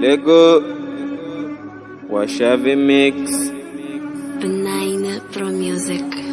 Lego. Wa Chave Mix. Banana Pro Music.